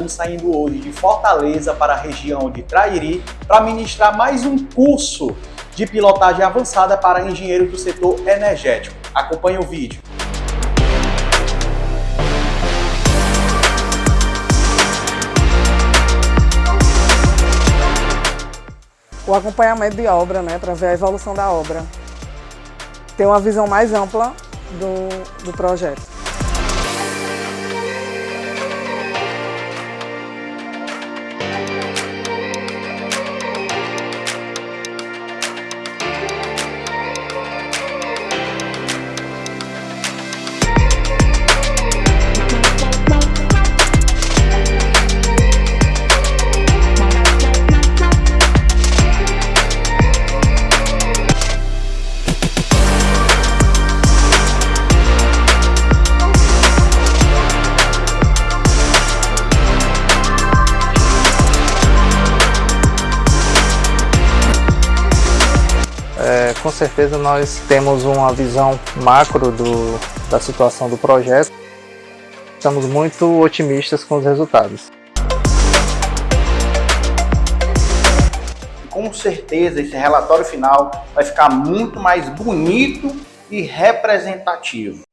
Estamos saindo hoje de Fortaleza para a região de Trairi para ministrar mais um curso de pilotagem avançada para engenheiros do setor energético. Acompanhe o vídeo. o acompanhamento de obra, né, para ver a evolução da obra. Ter uma visão mais ampla do, do projeto. Com certeza nós temos uma visão macro do, da situação do projeto. Estamos muito otimistas com os resultados. Com certeza esse relatório final vai ficar muito mais bonito e representativo.